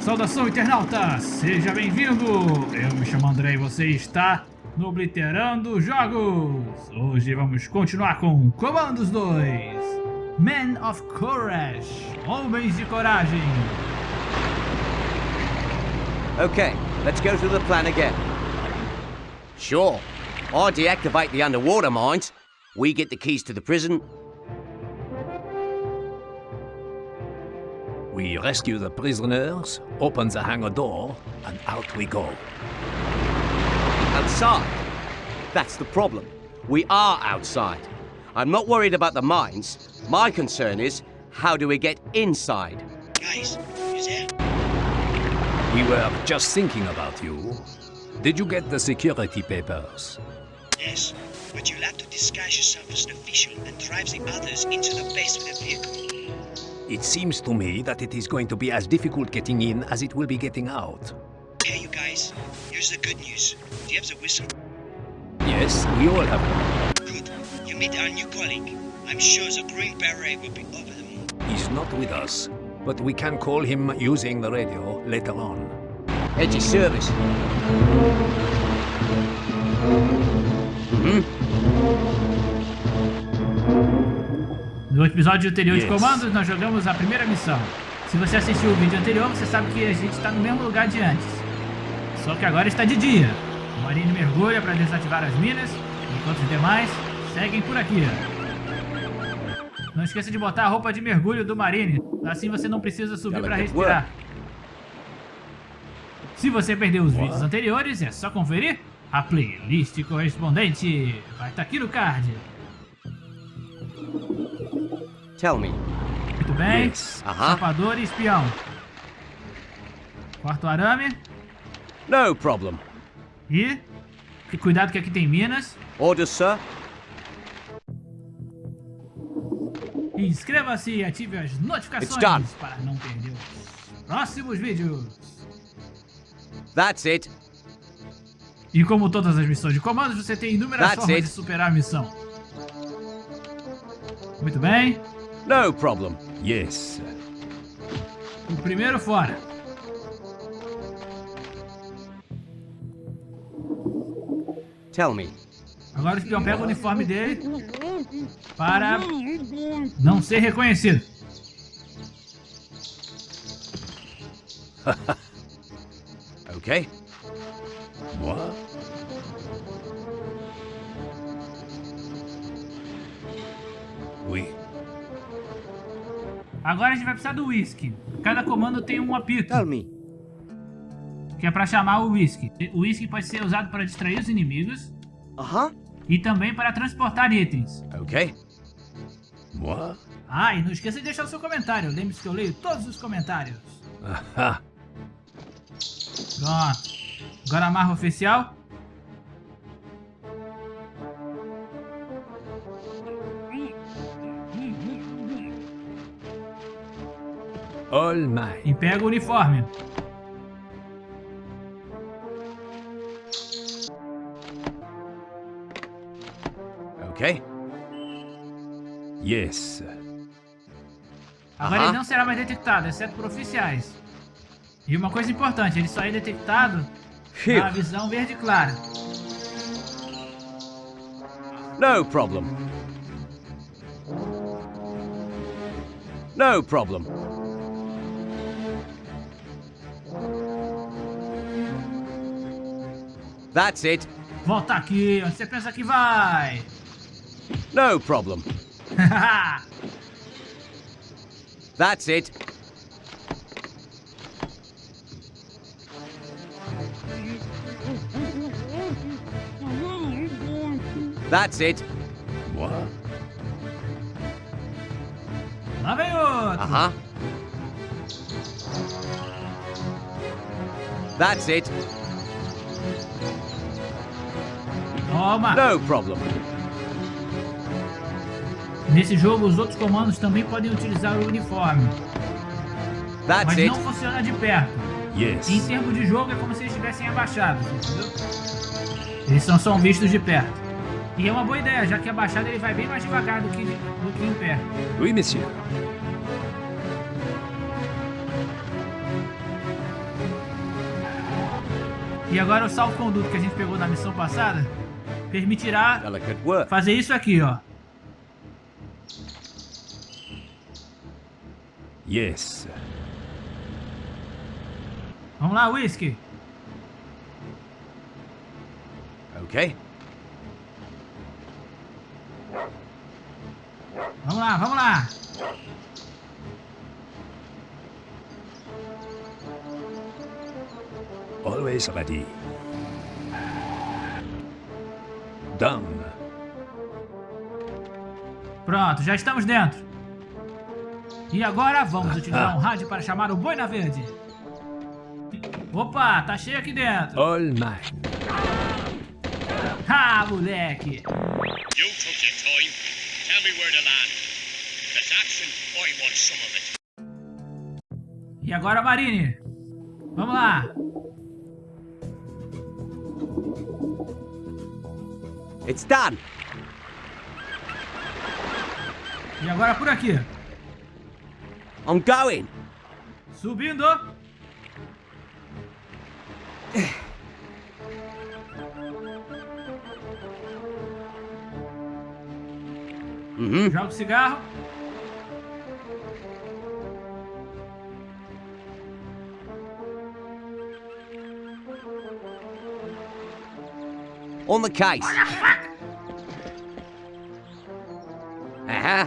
Saudação, internauta! Seja bem-vindo! Eu me chamo André e você está no Obliterando Jogos! Hoje vamos continuar com Comandos 2 Men of Courage Homens de Coragem Okay, let's go through the plan again. Sure. I deactivate the underwater mines. We get the keys to the prison. We rescue the prisoners, open the hangar door, and out we go. Outside. That's the problem. We are outside. I'm not worried about the mines. My concern is, how do we get inside? Guys, you there? We were just thinking about you. Did you get the security papers? Yes, but you'll have to disguise yourself as an official and drive the others into the base with a vehicle. It seems to me that it is going to be as difficult getting in as it will be getting out. Hey, you guys, here's the good news. Do you have the whistle? Yes, we all have one. Good. You meet our new colleague. I'm sure the Green Beret will be over the moon. He's not with us, but we can call him using the radio later on. Edgy service. Hmm? No episódio anterior de. Comandos, nós jogamos a primeira missão. Se você assistiu o vídeo anterior, você sabe que a gente está no mesmo lugar de antes. Só que agora está de dia. O Marine mergulha para desativar as minas, enquanto os demais seguem por aqui. Não esqueça de botar a roupa de mergulho do Marine, assim você não precisa subir para respirar. Se você perdeu os vídeos anteriores, é só conferir a playlist correspondente. Vai estar aqui no card. Tell me. Muito bem. Yes. Aham. Sapador e espião. Quarto arame. No problem. E... que Cuidado que aqui tem minas. Orders, sir? Inscreva-se e ative as notificações para não perder os próximos vídeos. That's it. E como todas as missões de comandos, você tem inúmeras That's formas it. de superar a missão. Muito bem. No problem. Yes. O primeiro fora. Tell me. Agora o espião pega o uniforme dele para não ser reconhecido. Okay. What? Agora a gente vai precisar do whisky. Cada comando tem um apito. Tell me. que é para chamar o whisky. O whisky pode ser usado para distrair os inimigos Uh-huh. e também para transportar itens. Okay. What? Ah, e não esqueça de deixar o seu comentário. Lembre-se que eu leio todos os comentários. Aha. Pronto. Agora a marra oficial. All mine. E pega o uniforme. Okay. Yes. Agora Aham. ele não será mais detectado, exceto por oficiais. E uma coisa importante, ele só é detectado Phew. na visão verde clara. No problem. No problem. That's it. Volta aqui, onde você pensa que vai? No problem. That's it. That's it. What? Lá vem outro. Uh huh. That's it. Toma. No problem. Nesse jogo, os outros comandos também podem utilizar o uniforme, That's mas it. não funciona de perto. Yes. Em termos de jogo, é como se eles estivessem abaixados, entendeu? Eles são vistos de perto. E é uma boa ideia, já que abaixado ele vai bem mais devagar do que, do que em pé. Oui, monsieur. E agora o salvo-conduto que a gente pegou na missão passada permitirá fazer isso aqui, ó. Yes. Vamos lá, Whisky. Okay. Vamos lá, vamos lá. Always ready. Pronto, já estamos dentro. E agora vamos utilizar um rádio para chamar o Boina Verde. Opa, tá cheio aqui dentro. All mine. Ah, moleque. You took your time. Tell me where to land. If action, I want some of it. E agora, Marine. Vamos lá. It's done. E agora por aqui. I'm going. Subindo. Mm-hmm. Joga o cigarro. On the case. Uh-huh.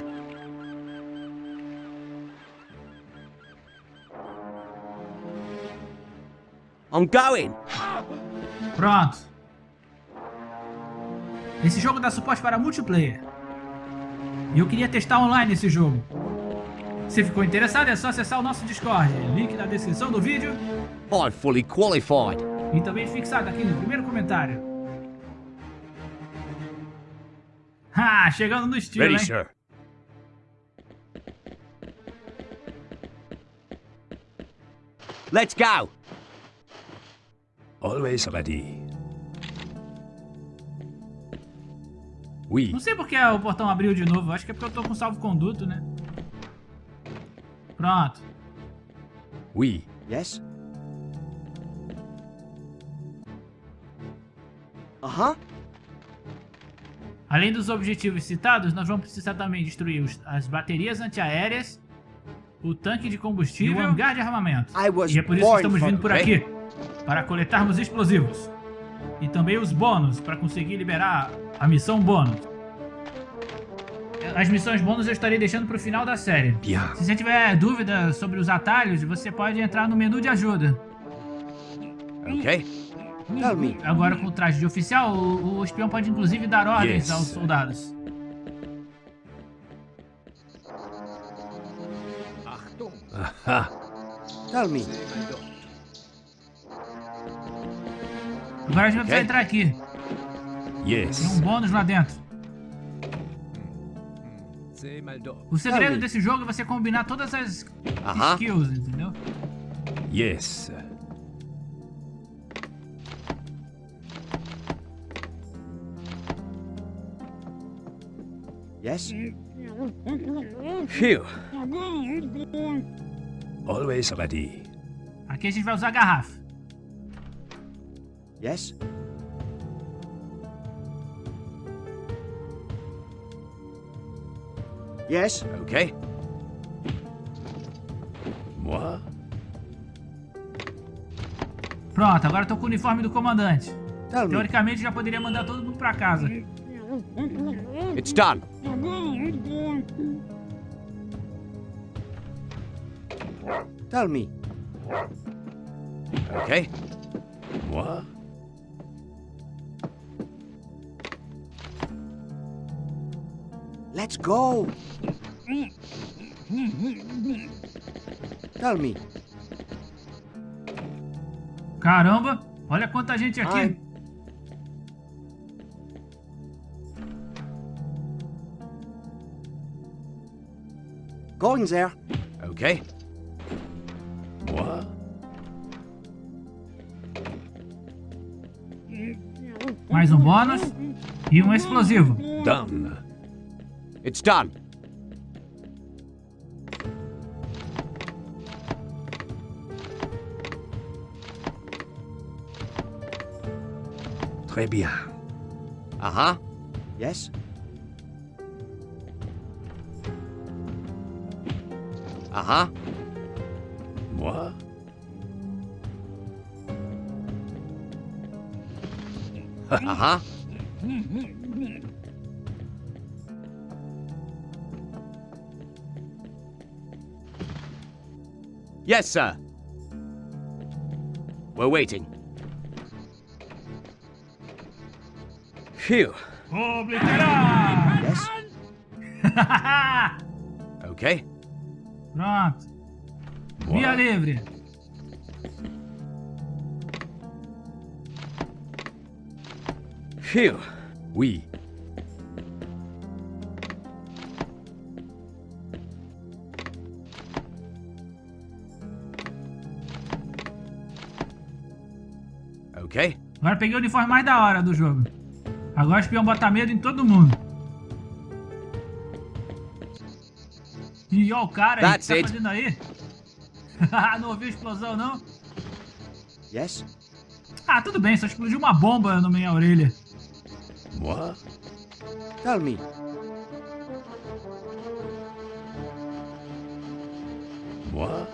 I'm going. Pronto. Esse jogo dá suporte para multiplayer. E eu queria testar online esse jogo. Se ficou interessado, é só acessar o nosso Discord. Link na descrição do vídeo I'm fully qualified. e também fixado aqui no primeiro comentário. Ah, chegando no estilo, Ready, hein? sir. Let's go. Always ready. Oui. Não sei porque o portão abriu de novo. Acho que é porque eu tô com salvo-conduto, né? Pronto. Oui. Yes? Uh-huh. Além dos objetivos citados, nós vamos precisar também destruir os- as baterias antiaéreas, o tanque de combustível e o hangar de armamento. E é por isso que estamos vindo por aqui, para coletarmos explosivos. E também os bônus, para conseguir liberar a missão bônus. As missões bônus eu estarei deixando para o final da série. Se você tiver dúvida sobre os atalhos, você pode entrar no menu de ajuda. Okay. Tell me. Agora com o traje de oficial, o, o espião pode inclusive dar ordens Yes. aos soldados. Aha. Tell me. Agora a gente vai precisar entrar aqui. Tem um Yes. bônus lá dentro. O segredo desse jogo é você combinar todas as Aham. skills, entendeu? Yes. Yes? Phew. Always ready. Aqui a gente vai usar a garrafa. Yes? Yes? Okay. Moi? Pronto, agora eu tô com o uniforme do comandante. Teoricamente já poderia mandar todo mundo pra casa. It's done. Tell me. Okay. Moi? Let's go. Tell me. Caramba, olha quanta gente aqui. Ai. Going there. Okay. What? Mais um bônus e um explosivo. Done. It's done. Très bien. Uh-huh. Yes? Uh-huh. Moi Uh-huh. Yes, sir. We're waiting. Phew. Obliterar! Yes? Okay. Pronto. Via livre. Phew. Oui. Okay. Agora peguei o uniforme mais da hora do jogo. Agora o espião bota medo em todo mundo. E ó o cara aí, o que tá fazendo aí? não ouviu explosão, não? Yes? Ah, tudo bem, só explodiu uma bomba na minha orelha. Moi Tell me. Moi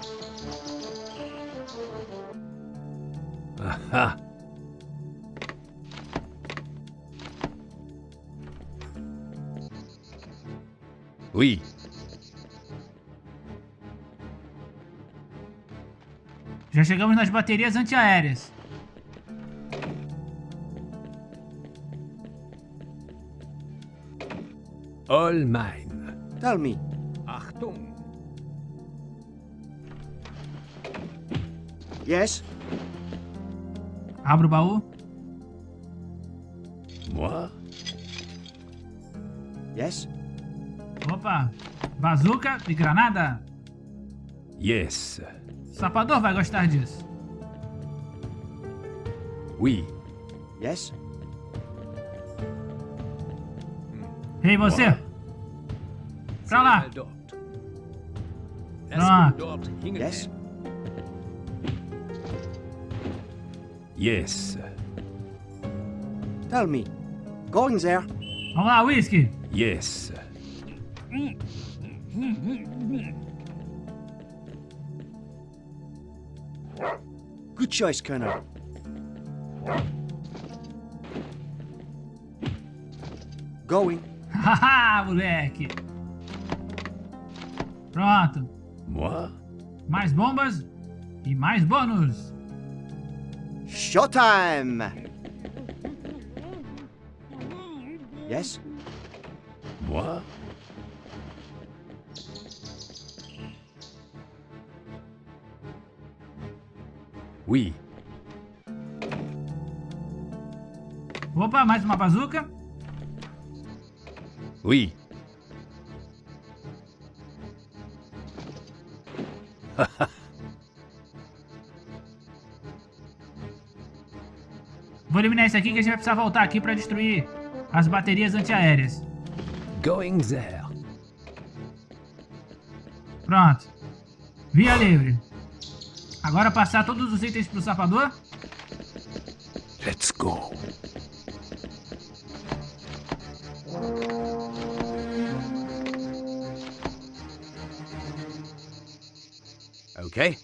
Aha. Oui. Já chegamos nas baterias antiaéreas. All mine. Tell me. Achtung. Yes? Abro o baú. Moi Yes? Opa, bazuca e granada. Yes. Sapador vai gostar disso. Oui. Yes? Ei, você! Pra lá! Ah. Hingen. Yes? Yes. Tell me. Going there. Vamos lá, Whisky! Yes. Good choice, Colonel. Going. Haha, moleque! Pronto. Moi Mais bombas e mais bônus. Showtime! Yes? Moi Oui. Opa, mais uma bazuca. Oui. Vou eliminar esse aqui que a gente vai precisar voltar aqui pra destruir as baterias antiaéreas. Going there. Pronto. Via livre. Agora passar todos os itens pro sapador. Let's go. Okay.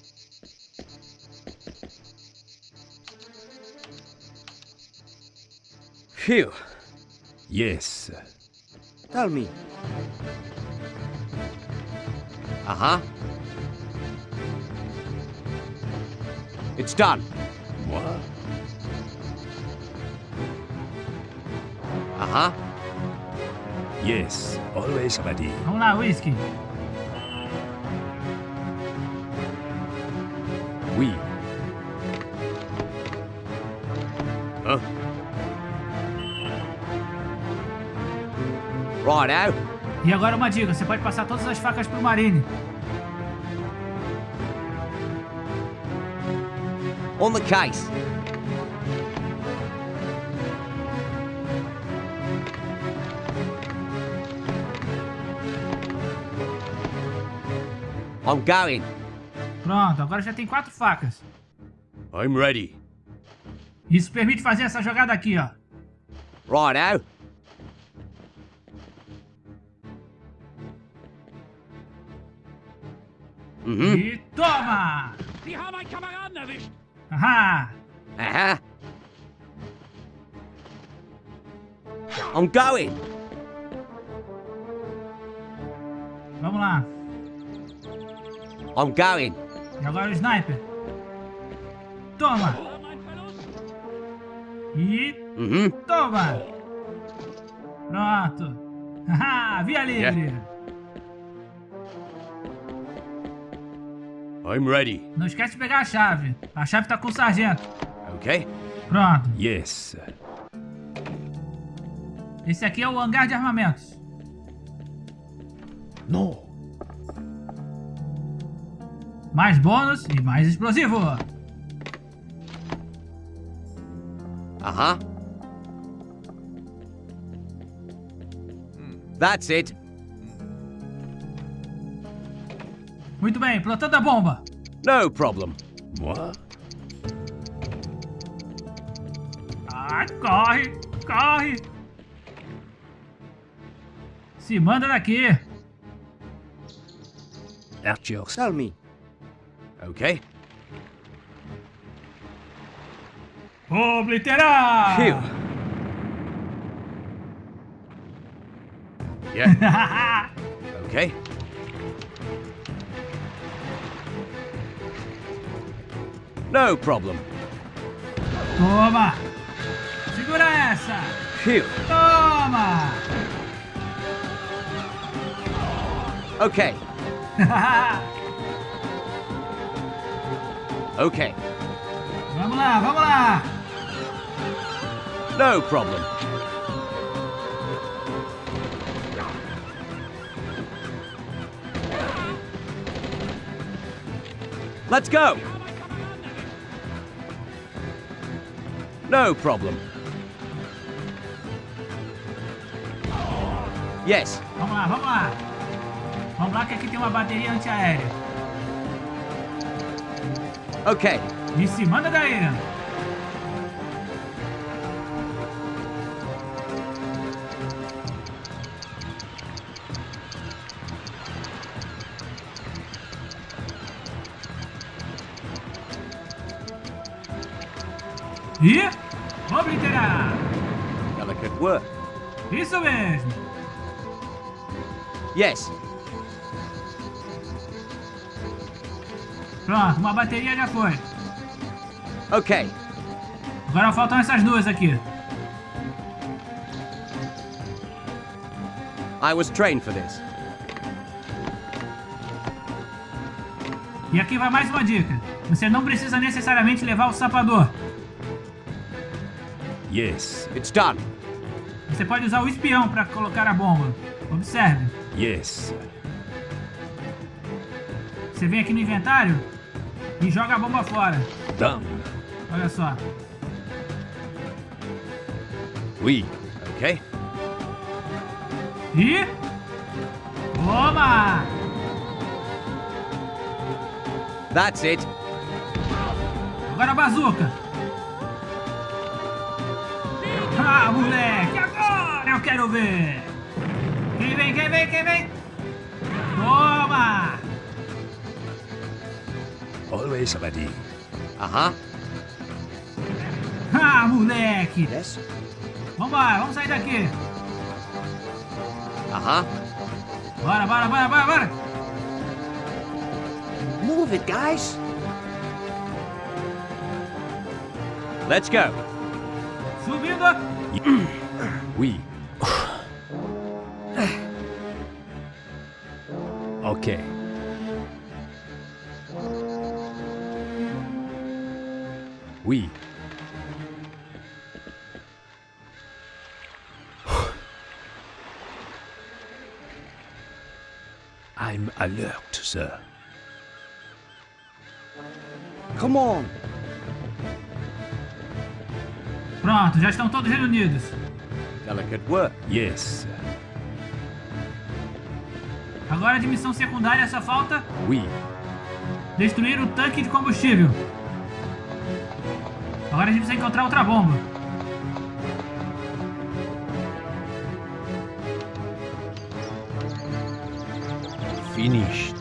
Phew. Yes. Tell me. Uh-huh. It's done. Moi Uh-huh. Yes. Always ready. Vamos lá, Whisky. Oui. Huh? Right out. E agora uma dica, você pode passar todas as facas pro Marine. On the case. I'm going. Pronto, agora já tem quatro facas. I'm ready. Isso permite fazer essa jogada aqui, ó. Righto. Mhm. E toma! Die haben einen Kameraden erwischt! Haha! Uh-huh. I'm going. Vamos lá. I'm going. E agora o sniper. Toma! E Mhm. toma! Pronto. Haha! Via livre! I'm ready. Não esquece de pegar a chave. A chave tá com o sargento. Okay. Pronto. Yes. Esse aqui é o hangar de armamentos. No. Mais bônus e mais explosivo. Uh-huh. That's it. Muito bem, plantando a bomba. No problem. Moi? Ai, corre, corre. Se manda daqui. At your Tell me. Okay. Obliterar! Phew. Yeah. okay. No problem. Toma! Segura essa! Phew. Toma! Okay. Okay. vamos lá, vamos lá! No problem. Let's go. No problem. Yes. Vamos lá, vamos lá! Vamos lá que aqui tem uma bateria antiaérea. Okay. E se manda daí! E obliterar! Delicate work. Isso mesmo! Yes. Pronto, uma bateria já foi. Okay. Agora faltam essas duas aqui. I was trained for this. E aqui vai mais uma dica. Você não precisa necessariamente levar o sapador. Yes. It's done. Você pode usar o espião para colocar a bomba. Observe. Yes. Você vem aqui no inventário e joga a bomba fora. Done. Olha só. Oui. Okay. E... Toma! That's it. Agora a bazuca. Ah, moleque! Agora eu quero ver! Quem vem, quem vem, quem vem? Toma! Always ready. Uh-huh. Ah, moleque! Yes. Vambora, vamos sair daqui! Uh-huh. Bora, bora, bora, bora, bora! Move it, guys. Let's go. Subindo! Oui. okay. Oui. I'm alert, sir. Come on. Pronto, já estão todos reunidos. Delicate work. Yes. Agora de missão secundária só falta... We. Destruir o tanque de combustível. Agora a gente precisa encontrar outra bomba. Finished.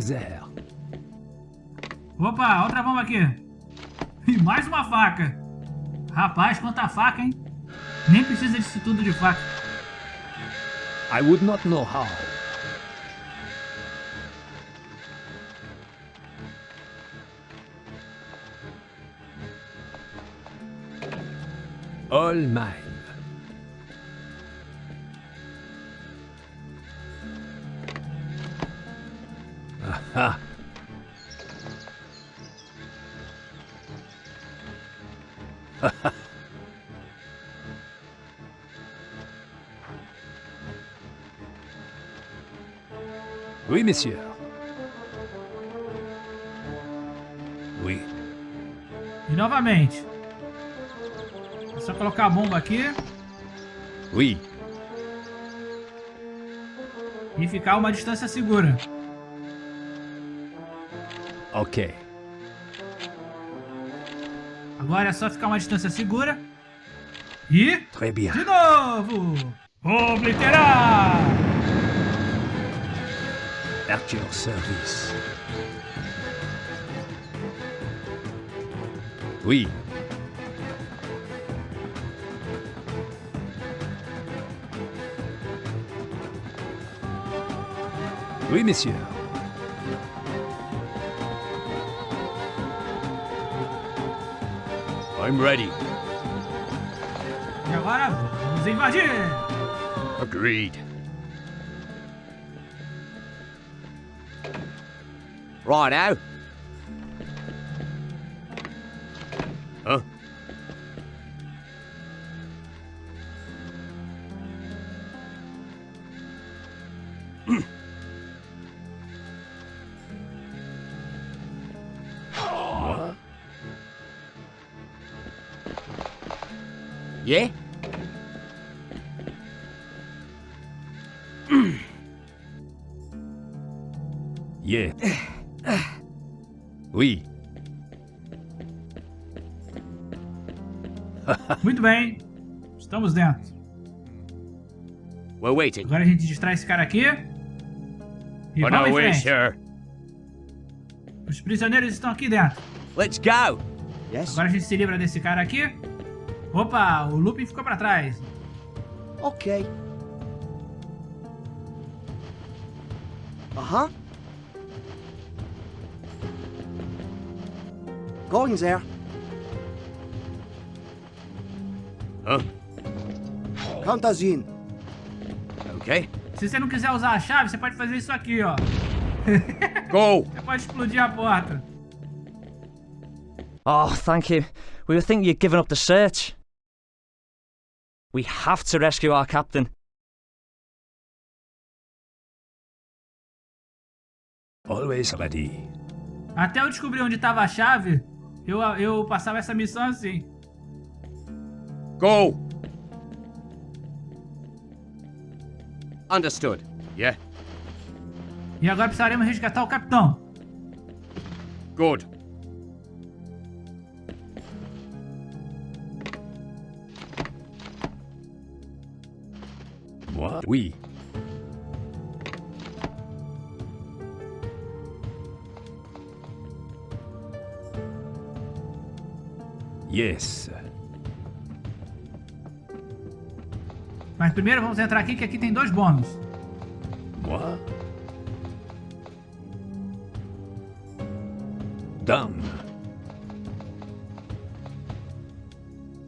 There. Opa, outra bomba aqui. E mais uma faca. Rapaz, quanta faca, hein? Nem precisa disso tudo de faca. I would not know how. All mine. Aha. Oui, monsieur. Oui. E novamente. É só colocar a bomba aqui Oui. e ficar uma distância segura. Ok. Agora é só ficar uma distância segura. E... Très bien. De novo! Obliterar! At your service. Oui. Oui, monsieur. I'm ready. E agora vamos invadir! Agreed. Right Yeah? Yeah. Oui. Muito bem. Estamos dentro. We're waiting. Agora a gente distrai esse cara aqui. E On vamos way, sir. Os prisioneiros estão aqui dentro. Let's go. Yes? Agora a gente se livra desse cara aqui. Opa, o Lupin ficou pra trás. Okay. Uh-huh. Going there. Huh? Count us in. Okay. Se você não quiser usar a chave, você pode fazer isso aqui, ó. Go! Você pode explodir a porta. Oh, thank you. We were thinking you'd given up the search. We have to rescue our captain. Always ready. Até eu descobrir onde estava a chave, eu, eu passava essa missão assim. Go! Understood. Yeah. E agora precisaremos resgatar o capitão. Good. Moi? Oui. Yes. Mas primeiro vamos entrar aqui, que aqui tem dois bônus. Moi? Dame.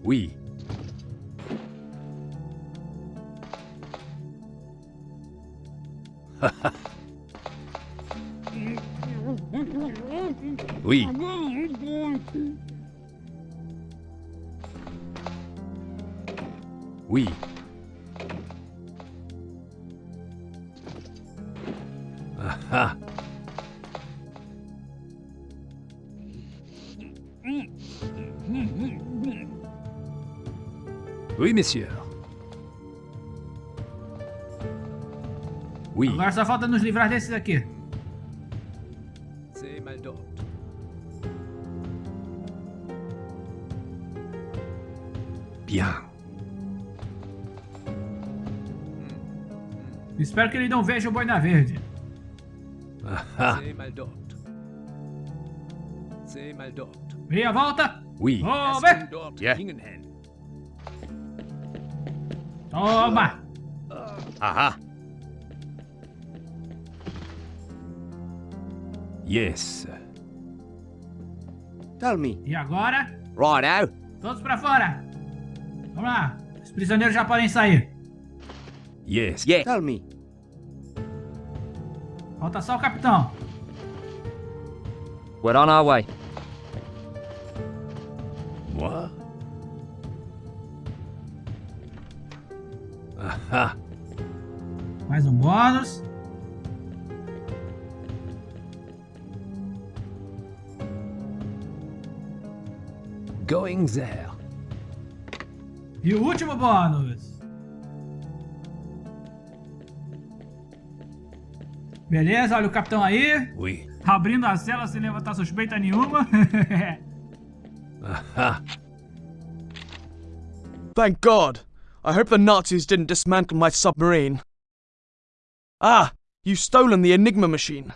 Oui. Oui. Oui. Aha. Oui, monsieur. Oui. Agora só falta nos livrar desses aqui. Sei, Bien. Espero que ele não veja o boina verde. Meia volta. Oui. Toma. Yeah. Toma. Ahá. Yes. Tell me. E agora, Right now. todos pra fora. Vamos lá. Os prisioneiros já podem sair. Yes. Yeah. Tell me. Falta só o capitão. We're on our way. Going there. E o último bônus. Beleza, olha o capitão aí. Oui. Abrindo a cela sem levantar suspeita nenhuma. Aha. Thank God. I hope the Nazis didn't dismantle my submarine. Ah, you've stolen the Enigma machine.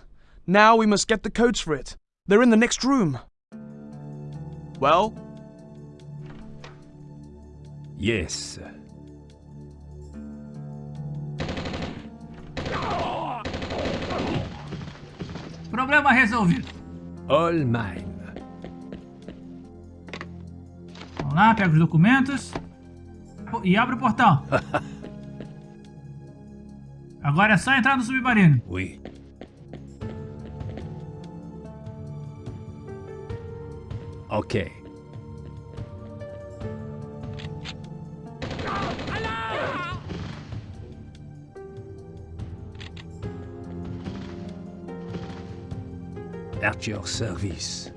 Now we must get the codes for it. They're in the next room. Well, Yes. Problema resolvido. All mine. Vamos lá, pega os documentos. E abre o portão. Agora é só entrar no submarino. Oui. Okay. At your service.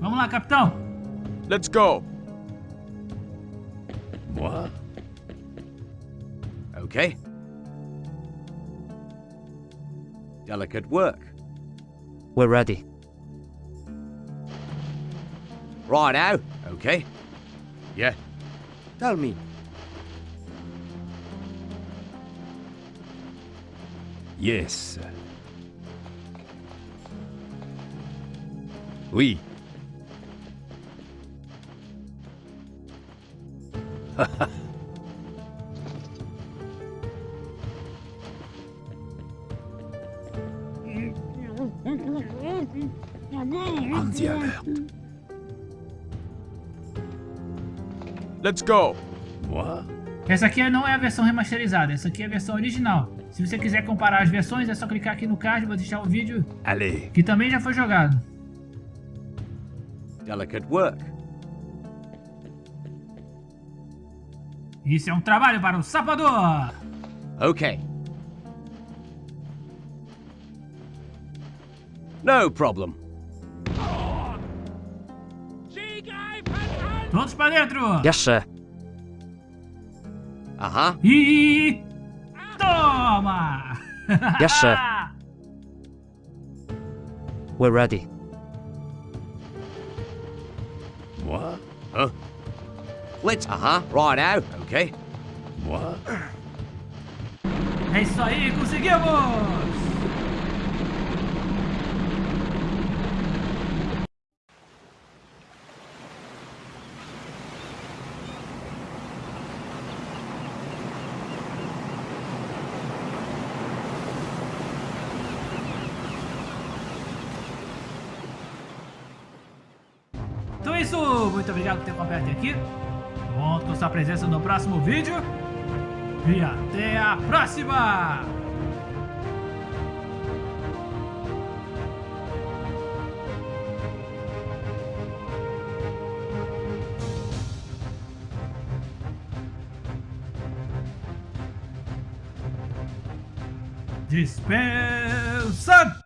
Vamos lá, capitão. let's go. Moi? Okay. Delicate work. We're ready. Right now. Okay. Yeah. Tell me. Yes. Oui. On the alert. Let's go. Moi? Essa aqui não é a versão remasterizada, essa aqui é a versão original. Se você quiser comparar as versões, é só clicar aqui no card, vou deixar o vídeo Allez. que também já foi jogado. Delicate work. Isso é um trabalho para o sapador. Okay. No problem. Todos para dentro. Yes, sir. Uh-huh. E toma. Yes, sir. We're ready. Moi? Huh? Let's. Uh-huh. Right now. Okay. Moi? É isso aí, conseguimos. Então é isso, muito obrigado por ter acompanhado aqui. Conto com sua presença no próximo vídeo. E até a próxima! Dispensa!